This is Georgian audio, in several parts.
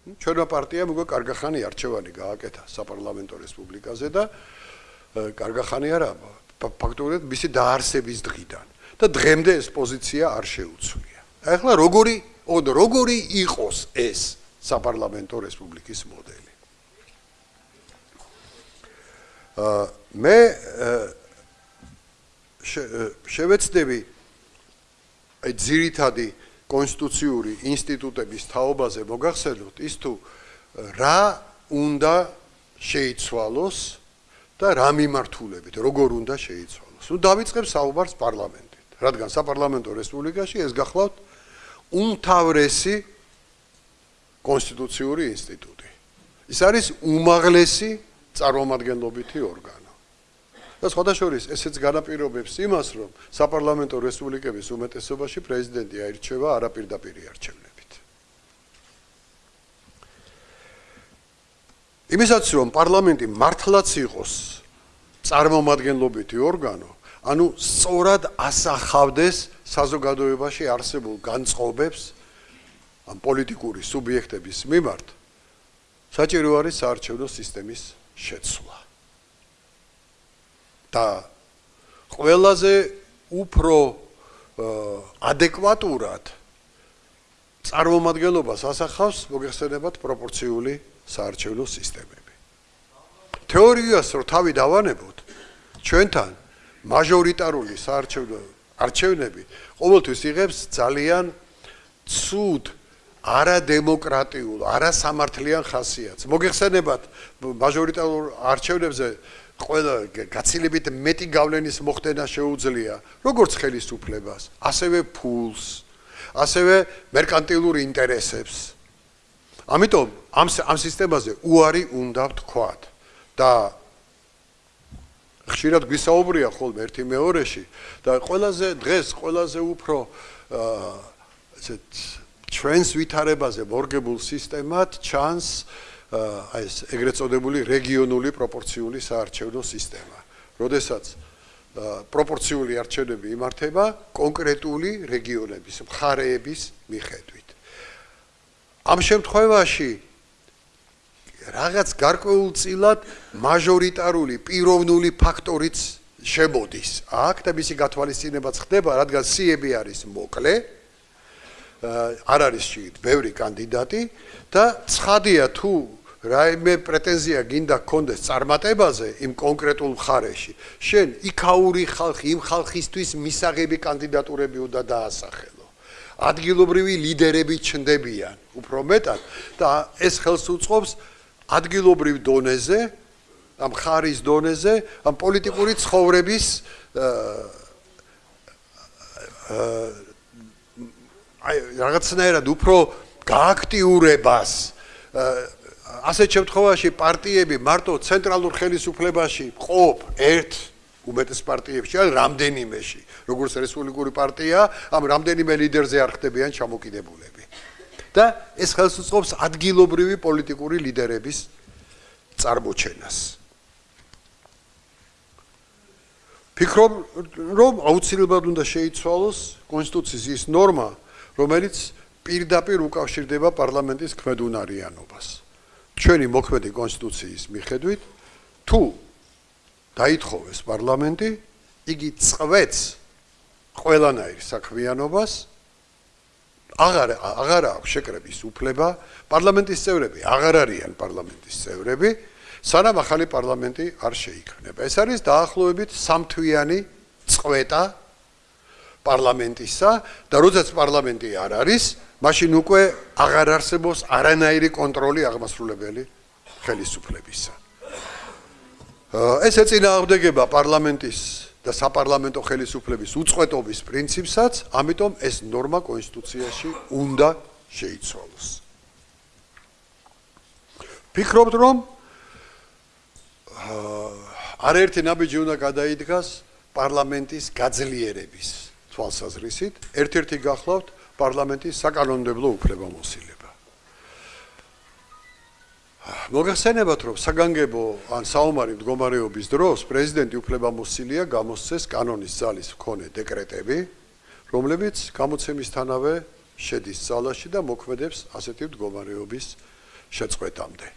ჩვენო პარტიამ უკვე კარგახანი არჩევანი გააკეთა საპარლამენტო რესპუბლიკაზე და კარგახანი არა ფაქტობრივად მისი დაარსების დღიდან და დღემდე ეს პოზიცია არ შეუცვლია. ახლა როგორი როგორი იყოს ეს საპარლამენტო რესპუბლიკის მოდელი? აა მე შევეცდები აი ძირითადი კონსტიტუციური ინსტიტუტების თაობაზე მოგახსენოთ ის თუ რა უნდა შეიცვალოს და რა მიმართულებით, როგორ უნდა შეიცვალოს. ნუ დავიწყებ საუბარს პარლამენტით, რადგან საპარლამენტო რესპუბლიკაში ეს გახლავთ უმთავრესი კონსტიტუციური ინსტიტუტი. ის არის უმაღლესი წარმომადგენლობითი ორგანო. და სხვადასხვის ესეც განაპირობებს იმას, რომ საპარლამენტო რესპუბლიკების უმეტესობაში პრეზიდენტი აირჩევა არაპირდაპირი არჩევნებით. იმისაც რომ პარლამენტი მართლაც იყოს წარმომადგენლობითი ორგანო, ანუ სწორად ასახავდეს საზოგადოებაში არსებულ განწყობებს ამ პოლიტიკური სუბიექტების მიმართ, საჭირო არის საარჩევნო სისტემის შეცვლა. და ყველაზე უფრო ადეკვატურად წარმომადგენლობას ასახავს მოგეხსენებათ პროპორციული საარჩევნო სისტემები. თეორიას რო თავი დავანებოთ, ჩვენთან მაჟორიტარული საარჩევნო არჩევნები ყოველთვის იღებს ძალიან ცუდ არადემოკრატიულ, არასამართლიან ხასიათს. მოგეხსენებათ მაჟორიტარულ არჩევნებზე ყველა გაცილებით მეტი გავლენის მოხდენა შეუძლია როგორც ხელისუფლებას, ასევე ფულს, ასევე მერკანტილურ ინტერესებს. ამიტომ ამ ამ სისტემაზე უარი უნდა ვთქვათ და ხშირად გვისაუბრია ხოლმე ერთი მეორეში და ყველაზე დღეს ყველაზე უფრო ესეთ ჩვენს ვითარებაზე მორგებულ სისტემად ჩანს აი ეს ეგრეთ წოდებული რეგიონული პროპორციული საარჩევნო სისტემა. როდესაც პროპორციული არჩევნები იმართება კონკრეტული რეგიონების, მხარეების მიხედვით. ამ შემთხვევაში რაღაც გარკვეულწილად მაჟორიტარული პიროვნული ფაქტორიც შემოდის. აქ და მისი გათვალისწინებაც ხდება, რადგან სიები არის მოკლე. არ არის შეიძლება ბევრი კანდიდატი და ცხადია თუ რაიმე პრეტენზია გინდა გქონდეს წარმატებაზე იმ კონკრეტულ მხარეში შენ იქაური ხალხი იმ ხალხისთვის მისაღები კანდიდატურები უნდა დაასახელო ადგილობრივი ლიდერები ჩნდებიან უფრო მეტად და ეს ხელს უწყობს ადგილობრივ დონეზე ამ ხარის დონეზე ამ პოლიტიკური ცხოვრების აი რაღაცნაირად უფრო გააქტიურებას ასეთ შემთხვევაში პარტიები მარტო ცენტრალურ ხელისუფლებაში ყოფ ერთ უმეტეს პარტიებში ან რამდენიმეში როგორც რესპუბლიკური პარტია ამ რამდენიმე ლიდერზე არ ხდებიან ჩამოკიდებულები. და ეს ხელს უწყობს ადგილობრივი პოლიტიკური ლიდერების წარმოჩენას. ფიქრობ რომ აუცილებლად უნდა შეიცვალოს კონსტიტუციის ის ნორმა რომელიც პირდაპირ უკავშირდება პარლამენტის ქმედუნარიანობას ჩვენი მოქმედი კონსტიტუციის მიხედვით თუ დაითხოვეს პარლამენტი იგი წვეთს ყველანაირ საქმიანობას აღარ აღარ აქვს შეკრების უფლება პარლამენტის წევრები აღარ არიან პარლამენტის წევრები სანამ ახალი პარლამენტი არ შეიქმნება. ეს არის დაახლოებით სამთვიანი წვეტა პარლამენტისა და როდესაც პარლამენტი არ არის მაშინ უკვე აღარ არსებობს არანაირი კონტროლი აღმასრულებელი ხელისუფლებისა. ეს ეწინააღმდეგება პარლამენტის და საპარლამენტო ხელისუფლების უწყვეტობის პრინციპსაც, ამიტომ ეს ნორმა კონსტიტუციაში უნდა შეიცვალოს. ფიქრობთ რომ არაერთი ნაბიჯი უნდა გადაიდგას პარლამენტის გაძლიერების თვალსაზრისით, ერთ-ერთი გახლავთ პარლამენტის საკანონმდებლო უფლებამოსილება. მოგახსენებათ, რომ საგანგებო ან საომარი მდგომარეობის დროს პრეზიდენტი უფლებამოსილია გამოსცეს კანონის ძალის მქონე დეკრეტები, რომლებიც გამოცემისთანავე შედის ძალაში და მოქმედებს ასეთი მდგომარეობის შეწყვეტამდე.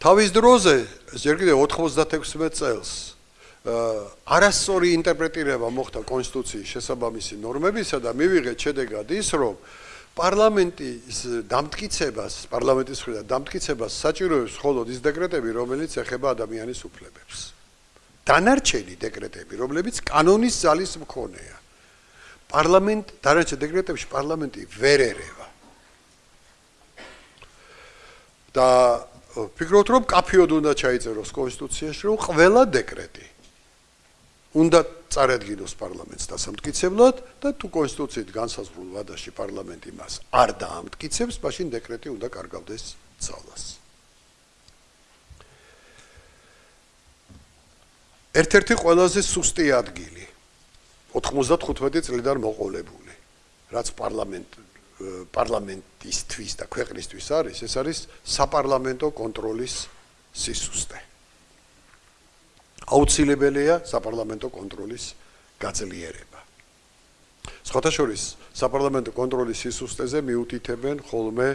თავის დროზე ჯერ კიდევ 96 წელს არასწორი ინტერპრეტირება მოხდა კონსტიტუციის შესაბამისი ნორმებისა და მივიღეთ შედეგად ის, რომ პარლამენტის დამტკიცებას, პარლამენტის მხრიდან დამტკიცებას საჭიროებს მხოლოდ ის დეკრეტები, რომელიც ეხება ადამიანის უფლებებს. დანარჩენი დეკრეტები, რომლებიც კანონის ძალის მქონეა. პარლამენტ დანარჩენ დეკრეტებში პარლამენტი ვერ ერევა. და ფიქრობთ რომ კაფეოდ უნდა ჩაიწეროს კონსტიტუციაში რომ ყველა დეკრეტი უნდა წარადგინოს პარლამენტს დასამტკიცებლად და თუ კონსტიტუციით განსაზღვრულ ვადაში პარლამენტი მას არ დაამტკიცებს, მაშინ დეკრეტი უნდა კარგავდეს ძალას. ერთ-ერთი ყველაზე სუსტი ადგილი 95 წლიდან მოყოლებული, რაც პარლამენტ პარლამენტისთვის და ქვეყნისთვის არის, ეს არის საპარლამენტო კონტროლის სისუსტე. აუცილებელია საპარლამენტო კონტროლის გაძლიერება. სხვათაშორის საპარლამენტო კონტროლის სისტემაზე მიუთითებენ ხოლმე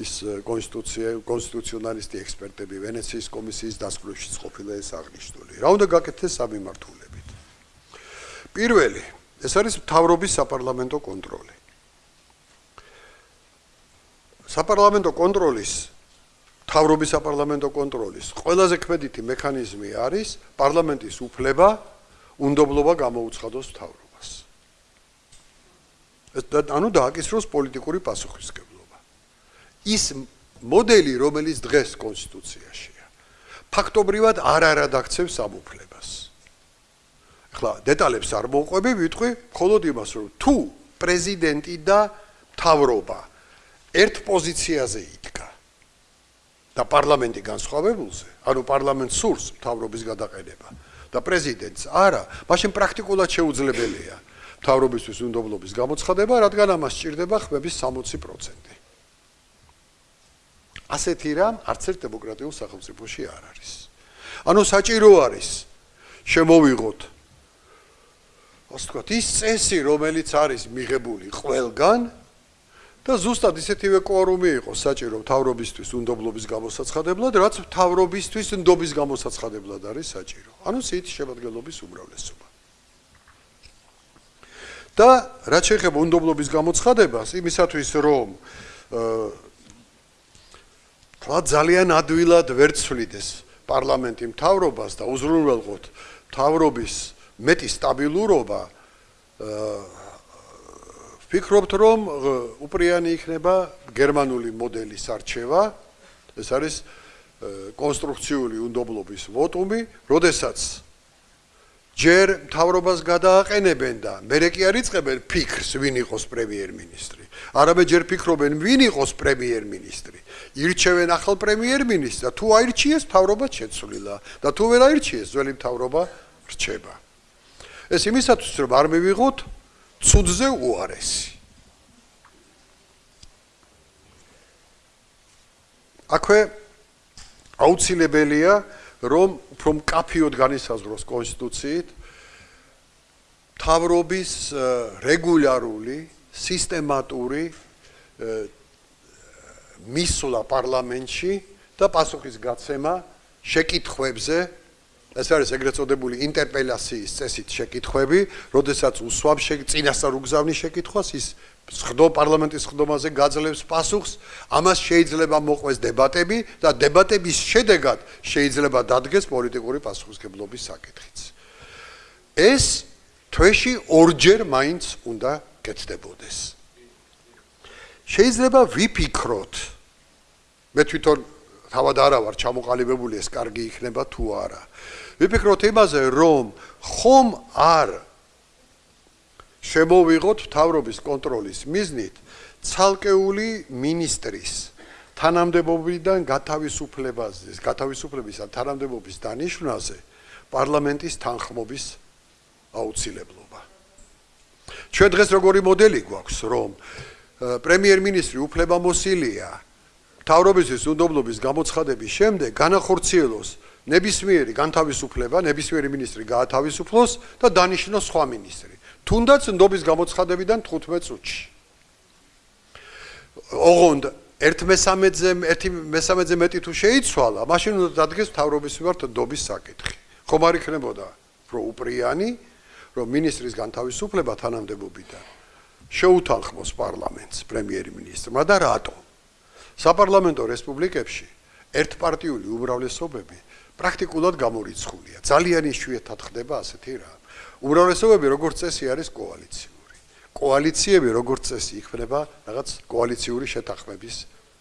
ის კონსტიტუცია კონსტიტუციონალისტი ექსპერტები ვენეციის კომისიის დასკვნებში ყოფილა ეს აღნიშნული. რა უნდა გაკეთდეს სამიმართულებით? პირველი, ეს არის მთავრობის საპარლამენტო კონტროლი. საპარლამენტო კონტროლის თავრობის საპარლამენტო კონტროლის ყველაზე ქმედითი მექანიზმი არის პარლამენტის უფლება უნდობლობა გამოუცხადოს თავრობას. ანუ დააკისროს პოლიტიკური პასუხისგებლობა. ის მოდელი, რომელიც დღეს კონსტიტუციაშია, ფაქტობრივად არ არადაქცევს ამ უფლებას. ახლა დეტალებს არ მოყვები, ვიტყვი მხოლოდ იმას, რომ თუ პრეზიდენტი და თავრობა ერთ პოზიციაზე იდგა და პარლამენტი განსხვავებულზე, ანუ პარლამენტს სურს მთავრობის გადაყენება და პრეზიდენტს არა, მაშინ პრაქტიკულად შეუძლებელია მთავრობისთვის უნდობლობის გამოცხადება, რადგან ამას სჭირდება ხმების 60%. ასეთი რამ არც ერთ დემოკრატიულ სახელმწიფოში არ არის. ანუ საჭირო არის შემოვიღოთ ასე ვთქვათ, ის წესი, რომელიც არის მიღებული ყველგან და ზუსტად ისეთივე კვორუმი იყო საჭირო თავრობისთვის უნდობლობის გამოსაცხადებლად, რაც თავრობისთვის უნდობის გამოსაცხადებლად არის საჭირო. ანუ სიით შემოადგენლობის უმრავლესობა. და რაც შეეხება უნდობლობის გამოცხადებას, იმისათვის რომ აა ძალიან ადვილად ვერ ცვლიდეს პარლამენტი მთავრობას და უზრუნველყოთ თავრობის მეტი სტაბილურობა აა ვფიქრობთ რომ უპრიანი იქნება გერმანული მოდელის არჩევა ეს არის კონსტრუქციული უნდობლობის ვოტუმი როდესაც ჯერ მთავრობას გადააყენებენ და მერე კი არიწებენ ფიქრს ვინ იყოს პრემიერ-მინისტრი. არამედ ჯერ ფიქრობენ ვინ იყოს პრემიერ-მინისტრი. ირჩევენ ახალ პრემიერ-მინისტრს და თუ აირჩიეს მთავრობა შეცვლილა. და თუ ვერ აირჩიეს ძველი მთავრობა რჩება. ეს იმისათვის რომ არ მივიღოთ ცუდზე უარესი. აქვე აუცილებელია რომ უფრო მკაფიოდ განისაზღვროს კონსტიტუციით თავრობის რეგულარული სისტემატური მისვლა პარლამენტში და პასუხის გაცემა შეკითხვებზე ეს არის ეგრეთ წოდებული ინტერპელაციის წესით შეკითხვები, როდესაც უსვამ წინასწარ უგზავნის შეკითხვას, ის სხდო პარლამენტის სხდომაზე გაძლევს პასუხს, ამას შეიძლება მოყვეს დებატები და დებატების შედეგად შეიძლება დადგეს პოლიტიკური პასუხისგებლობის საკითხიც. ეს თვეში ორჯერ მაინც უნდა კეთდებოდეს. შეიძლება ვიფიქროთ მე თვითონ თავად არა ვარ ჩამოყალიბებული ეს კარგი იქნება თუ არა. ვიფიქროთ იმაზე, რომ ხომ არ შემოვიღოთ თავრობის კონტროლის მიზნით ცალკეული ministris თანამდებობიდან გათავისუფლებაზე, გათავისუფლების ან თანამდებობის დანიშნვაზე პარლამენტის თანხმობის აუცილებლობა. ჩვენ დღეს როგორი მოდელი გვაქვს, რომ პრემიერ-მინისტრი უფლებამოსილია თავრობისთვის უნდობლობის გამოცხადების შემდეგ განახორციელოს ნებისმიერი განთავისუფლება, ნებისმიერი ministri გაათავისუფლოს და დანიშნოს სხვა ministri. თუნდაც ნდობის გამოცხადებიდან 15 წუთში. ოღონდ ერთ მესამედზე ერთი მესამედზე მეტი თუ შეიცვალა, მაშინ უნდა დადგეს თავრობის მიმართ დობის საკითხი. ხომ არ იქნებოდა რომ უპრიანი, რომ ministris განთავისუფლება თანამდებობიდან შეუთანხმოს პარლამენტს პრემიერ-მინისტრმა და რატო? საპარლამენტო რესპუბლიკებში ერთპარტიული უმრავლესობები პრაქტიკულად გამორიცხულია. ძალიან იშვიათად ხდება ასეთი რა. უმრავლესობები როგორც წესი არის კოალიციური. კოალიციები როგორც წესი იქმნება რაღაც კოალიციური შეთანხმების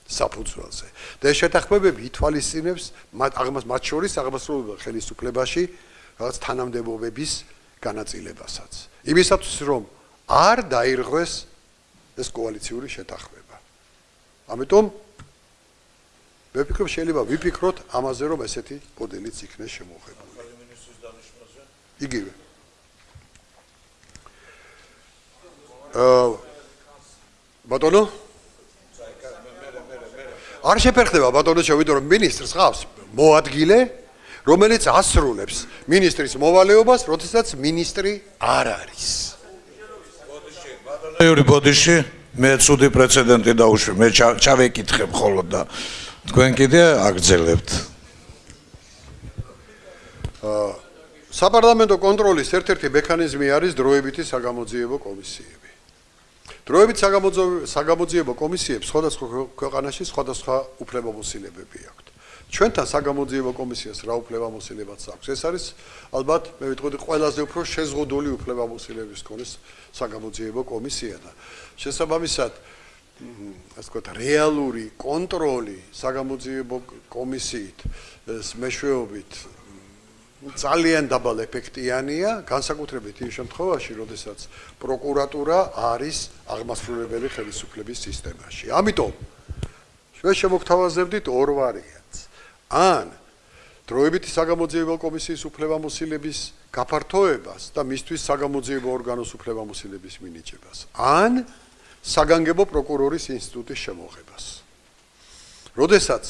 საფუძველზე. და ეს შეთანხმებები ითვალისწინებს აღმას მათ შორის აღმასრულებელ ხელისუფლებაში რაღაც თანამდებობების განაწილებასაც. იმისათვის რომ არ დაირღვეს ეს კოალიციური შეთანხმება. ამიტომ მე ვფიქრობ შეიძლება ვიფიქროთ ამაზე რომ ესეთი მოდელიც იქნეს შემოღებული. იგივე. აა ბატონო არ შეფერხდება ბატონო შევიდო რომ ministrs ყავს მოადგილე რომელიც ასრულებს ministris მოვალეობას როდესაც ministri არ არის იური ბოდიში მე ცუდი პრეცედენტი დაუშვი მე ჩავეკითხე მხოლოდ და თქვენ კიდე აგძელებთ აა საპარლამენტო კონტროლის ერთ-ერთი მექანიზმი არის დროებითი საგამოძიებო კომისიები დროებით საგამოძიებო კომისიებს სხვადასხვა ქვეყანაში სხვადასხვა უფლებამოსილებები აქვთ. ჩვენთან საგამოძიებო კომისიას რა უფლებამოსილებაც აქვს? ეს არის ალბათ მე ვიტყოდი ყველაზე უფრო შეზღუდული უფლებამოსილების კონის საგამოძიებო კომისია და შესაბამისად ასე ვთქვათ რეალური კონტროლი საგამოძიებო კომისიით მეშვეობით ძალიან დაბალ ეფექტიანია, განსაკუთრებით იმ შემთხვევაში, როდესაც პროკურატურა არის აღმასრულებელი ხელისუფლების სისტემაში. ამიტომ ჩვენ შემოგთავაზებდით ორ ვარიანტს. ან დროებითი საგამოძიებო კომისიის უფლებამოსილების გაფართოებას და მისთვის საგამოძიებო ორგანოს უფლებამოსილების მინიჭებას. ან საგანგებო პროკურორის ინსტიტუტის შემოღებას. როდესაც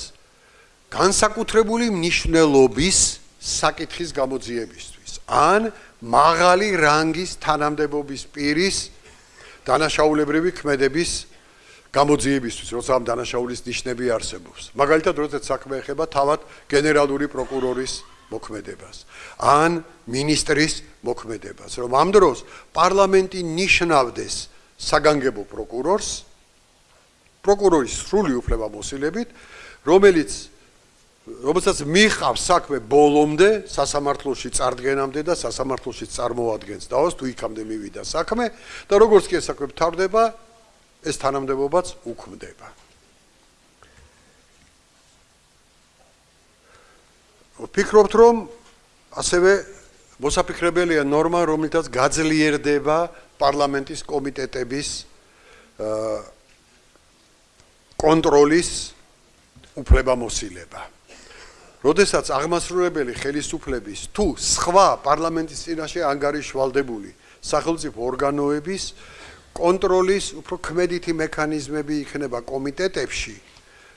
განსაკუთრებული მნიშვნელობის საკითხის გამოძიებისთვის ან მაღალი რანგის თანამდებობის პირის დანაშაულებრივი ქმედების გამოძიებისთვის, როცა ამ დანაშაულის ნიშნები არსებობს. მაგალითად, როდესაც საქმე ეხება თავად გენერალური პროკურორის მოქმედებას ან მინისტრის მოქმედებას, რომ ამ დროს პარლამენტი ნიშნავდეს საგანგებო პროკურორს პროკურორის სრული უფლებამოსილებით, რომელიც რომელსაც მიხავს საქმე ბოლომდე სასამართლოში წარდგენამდე და სასამართლოში წარმოადგენს დაოს თუ იქამდე მივიდა საქმე და როგორც კი ეს საქმე ფთარდება ეს თანამდებობაც უქმდება. ვფიქრობთ რომ ასევე მოსაფიქრებელია ნორმა რომელთაც გაძლიერდება პარლამენტის კომიტეტების კონტროლის უფლებამოსილება როდესაც აღმასრულებელი ხელისუფლების თუ სხვა პარლამენტის წინაშე ანგარიშვალდებული სახელმწიფო ორგანოების კონტროლის უფრო ქმედითი მექანიზმები იქნება კომიტეტებში,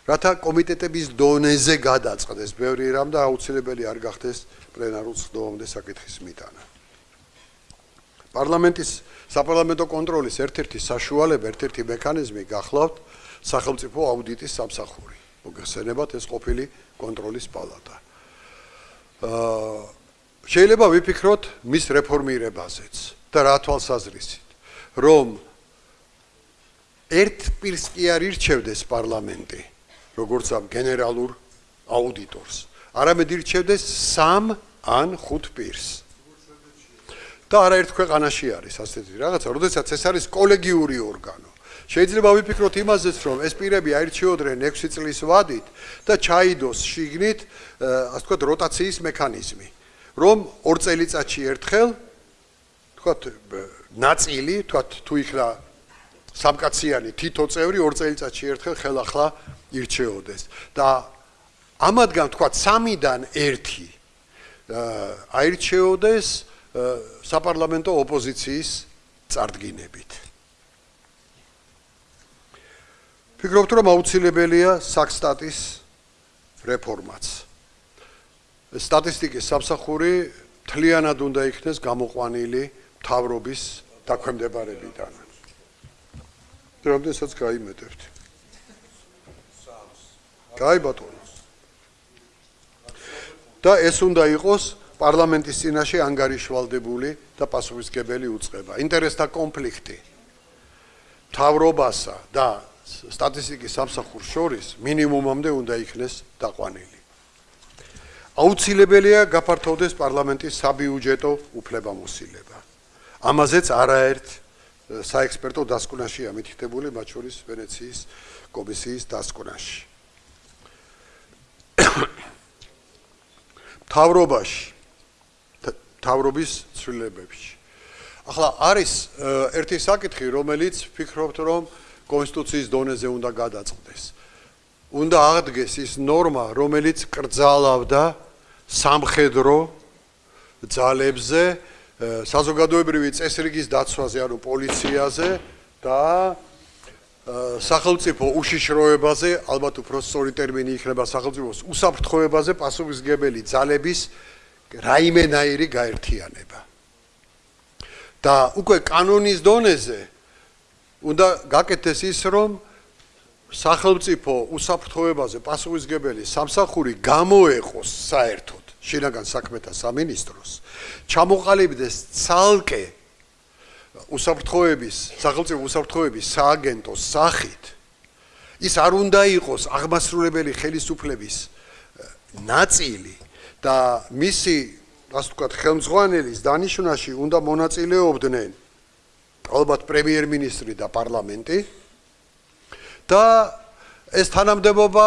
რათა კომიტეტების დონეზე გადაწყდეს ბევრი რამ და აუცილებელი არ გახდეს პლენარულ ხდომამდე საკითხის მიტანა. პარლამენტის საპარლამენტო კონტროლის ერთ-ერთი საშუალება, ერთ-ერთი მექანიზმი გახლავთ სახელმწიფო აუდიტის სამსახური. მოგხსენებათ ეს ყოფილი კონტროლის პალატა. აა შეიძლება ვიფიქროთ მის რეფორმირებაზეც და რა თვალსაზრისით, რომ ერთ პირს კი არ ირჩევდეს პარლამენტი, როგორც ამ გენერალურ აუდიტორს, არამედ ირჩევდეს სამ ან ხუთ პირს. და არაერთ ქვეყანაში არის ასეთი რაღაცა, როდესაც ეს არის კოლეგიური ორგანო. შეიძლება ვიფიქროთ იმაზეც, რომ ეს პირები აირჩიოდნენ 6 წლის ვადით და ჩაიდოს შიგნით, ასე ვთქვათ, როტაციის მექანიზმი, რომ ორ წელიწადში ერთხელ ვთქვათ, ნაწილი, ვთქვათ, თუ იქნა სამკაციანი თითო წევრი ორ წელიწადში ერთხელ ხელახლა ირჩეოდეს და ამადგან ვთქვათ, სამიდან ერთი აირჩეოდეს საპარლამენტო ოპოზიციის წარდგინებით. ფიქრობთ რომ აუცილებელია საქსტატის რეფორმაც სტატისტიკის სამსახური თლიანად უნდა იქნეს გამოყვანილი თავრობის დაქვემდებარებიდან. რამდენსაც გაიმეტებთ? კაი ბატონო. და ეს უნდა იყოს პარლამენტის წინაშე ანგარიშვალდებული და პასუხისგებელი უწყება. ინტერესთა კონფლიქტი თავრობასა და სტატისტიკის სამსახურს შორის მინიმუმამდე უნდა იქნეს დაყვანილი. აუცილებელია გაფართოვდეს პარლამენტის საბიუჯეტო უფლებამოსილება. ამაზეც არაერთ საექსპერტო დასკვნაშია მითითებული, მათ შორის ვენეციის კომისიის დასკვნაში. თავრობაში თავრობის ცვლილებებში. ახლა არის ერთი საკითხი, რომელიც ფიქრობთ, რომ კონსტიტუციის დონეზე უნდა გადაწყდეს. უნდა აღდგეს ის ნორმა, რომელიც კრძალავდა სამხედრო ძალებზე, საზოგადოებრივი წესრიგის დაცვაზე, ანუ პოლიციაზე და სახელმწიფო უშიშროებაზე, ალბათ უფრო სწორი ტერმინი იქნება სახელმწიფოს უსაფრთხოებაზე პასუხისგებელი ძალების რაიმენაირი გაერთიანება. და უკვე კანონის დონეზე უნდა გაკეთდეს ის, რომ სახელმწიფო უსაფრთხოებაზე პასუხისგებელი სამსახური გამოეყოს საერთოდ შინაგან საქმეთა სამინისტროს, ჩამოყალიბდეს ცალკე უსაფრთხოების, სახელმწიფო უსაფრთხოების სააგენტოს სახით ის არ უნდა იყოს აღმასრულებელი ხელისუფლების ნაწილი და მისი ასე ვთქვათ ხელმძღვანელის დანიშნაში უნდა მონაწილეობდნენ ალბათ პრემიერ-მინისტრი და პარლამენტი. და ეს თანამდებობა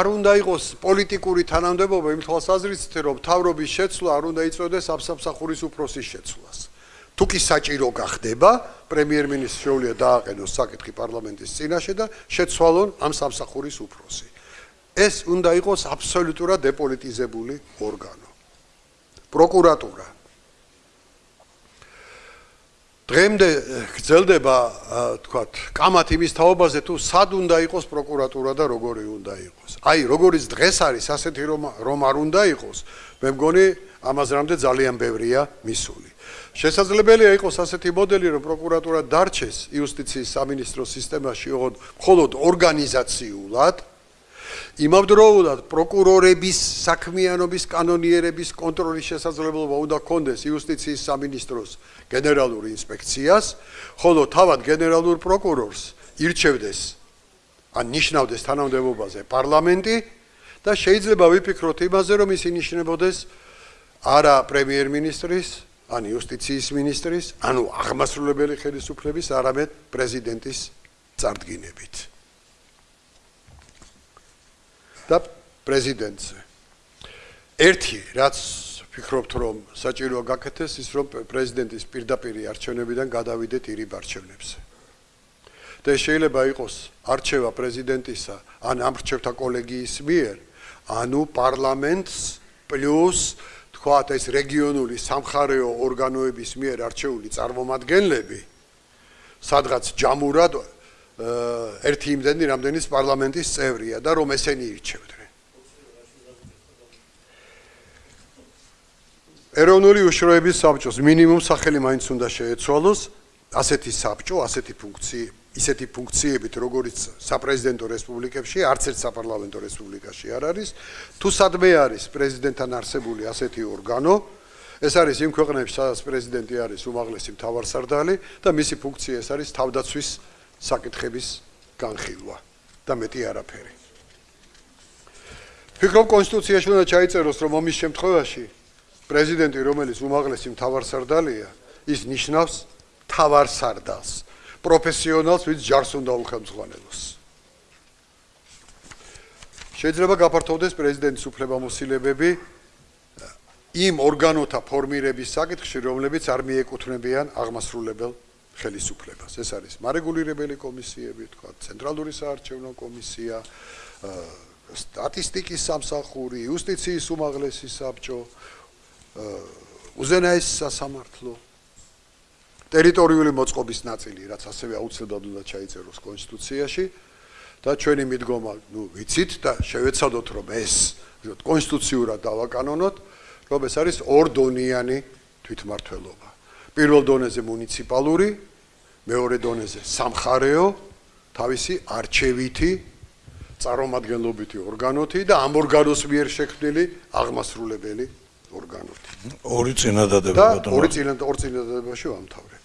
არ უნდა იყოს პოლიტიკური თანამდებობა იმ თვალსაზრისით რომ თავრობის შეცვლა არ უნდა იწოდეს აფსამსახურის უფროსის შეცვლას. თუ კი საჭირო გახდება პრემიერ-მინისტრს შეუძლია დააყენოს საკითხი პარლამენტის წინაშე და შეცვალონ ამ სამსახურის უფროსი ეს უნდა იყოს აბსოლუტურად დეპოლიტიზებული ორგანო. პროკურატურა. დღემდე გრძელდება, თქვათ, კამათ იმის თაობაზე თუ სად უნდა იყოს პროკურატურა და როგორი უნდა იყოს. აი, როგორიც დღეს არის ასეთი რომ რომ არ უნდა იყოს, მე მგონი ამას რამდენ ძალიან ბევრია მისული. შესაძლებელია იყოს ასეთი მოდელი, რომ პროკურატურა დარჩეს იუსტიციის სამინისტროს სისტემაში, მხოლოდ ორგანიზაციულად, იმავდროულად პროკურორების საქმიანობის კანონიერების კონტროლის შესაძლებლობა უნდა კონდეს იუსტიციის სამინისტროს გენერალურ ინსპექციას, ხოლო თავად გენერალურ პროკურორს ირჩევდეს ან ნიშნავდეს თანამდებობაზე პარლამენტი და შეიძლება ვიფიქროთ იმაზე, რომ ის ინიშნებოდეს არა პრემიერ-მინისტრის, ან იუსტიციის მინისტრის, ანუ აღმასრულებელი ხელისუფლების, არამედ პრეზიდენტის წარდგინებით. და პრეზიდენტზე. ერთი რაც ფიქრობთ რომ საჭიროა გაკეთდეს ის რომ პრეზიდენტის პირდაპირი არჩევნებიდან გადავიდეთ ირიბ არჩევნებზე. და შეიძლება იყოს არჩევა პრეზიდენტისა ან ამრჩევთა კოლეგიის მიერ, ანუ პარლამენტს პლუს თქვათ ეს რეგიონული სამხარეო ორგანოების მიერ არჩეული წარმომადგენლები სადღაც ჯამურად ერთი იმდენი რამდენის პარლამენტის წევრია და რომ ესენი ირჩევდნენ. ეროვნული უშროების საბჭოს მინიმუმ სახელი მაინც უნდა შეეცვალოს ასეთი საბჭო, ასეთი ფუნქცია, ისეთი ფუნქციებით, როგორიც საპრეზიდენტო რესპუბლიკებში, არც ერთ საპარლამენტო რესპუბლიკაში არ არის, თუ სადმე არის პრეზიდენტთან არსებული ასეთი ორგანო, ეს არის იმ ქვეყნებში, სადაც პრეზიდენტი არის უმაღლესი მთავარსარდალი და მისი ფუნქცია ეს არის თავდაცვის საკითხების განხილვა და მეტი არაფერი. ფიქრობ კონსტიტუციაში უნდა ჩაიწეროს, რომ ამის შემთხვევაში პრეზიდენტი, რომელიც უმაღლესი მთავარსარდალია, ის ნიშნავს მთავარსარდალს, პროფესიონალს, ვინც ჯარს უნდა უხელმძღვანელოს. შეიძლება გაფართოვდეს პრეზიდენტის უფლებამოსილებები იმ ორგანოთა ფორმირების საკითხში, რომლებიც არ მიეკუთვნებიან აღმასრულებელ ხელისუფლებას. ეს არის მარეგულირებელი კომისიები, თქვა, ცენტრალური საარჩევნო კომისია, სტატისტიკის სამსახური, იუსტიციის უმაღლესი საბჭო, უზენაეს სასამართლო, ტერიტორიული მოწყობის ნაწილი, რაც ასევე აუცილებლად უნდა ჩაიწეროს კონსტიტუციაში და ჩვენი მიდგომა, ნუ ვიცით და შევეცადოთ, რომ ეს კონსტიტუციურად დავაკანონოთ, რომ ეს არის ორდონიანი თვითმართველობა. პირველ დონეზე მუნიციპალური, მეორე დონეზე სამხარეო, თავისი არჩევითი წარმომადგენლობითი ორგანოთი და ამ ორგანოს მიერ შექმნილი აღმასრულებელი ორგანოთი. ორი წინადადება და ბატონო. ორი წინად ორ წინადადებაში ვამთავრებ.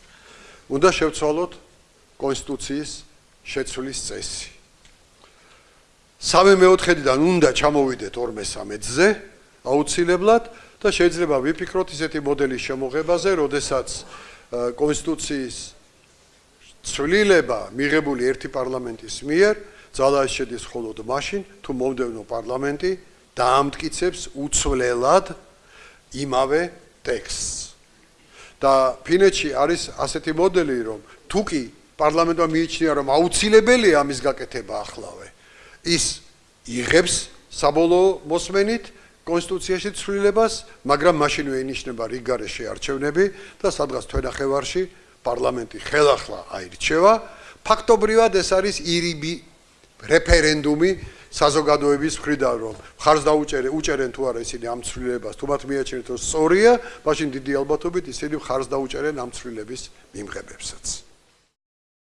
უნდა შევცვალოთ კონსტიტუციის შეცვლის წესი. სამე მეოთხედიდან უნდა ჩამოვიდეთ 2-13-ზე აუცილებლად და შეიძლება ვიფიქროთ ისეთი მოდელის შემოღებაზე, როდესაც კონსტიტუციის ცვლილება მიღებული ერთი პარლამენტის მიერ ძალაში შედის მხოლოდ მაშინ, თუ მომდევნო პარლამენტი დაამტკიცებს უცვლელად იმავე ტექსტს. და ფინეთში არის ასეთი მოდელი, რომ თუ კი პარლამენტმა მიიჩნია, რომ აუცილებელია ამის გაკეთება ახლავე, ის იღებს საბოლოო მოსმენით კონსტიტუციაში ცვლილებას, მაგრამ მაშინვე ინიშნება რიგარეშე არჩევნები და სადღაც თვენახევარში პარლამენტი ხელახლა აირჩევა. ფაქტობრივად ეს არის ირიბი რეფერენდუმი საზოგადოების მხრიდან რომ ხარს დაუჭერენ უჭერენ თუ არა ისინი ამ ცვლილებას თუ მათ მიაჩნიათ რომ სწორია, მაშინ დიდი ალბათობით ისინი ხარს დაუჭერენ ამ ცვლილების მიმღებებსაც.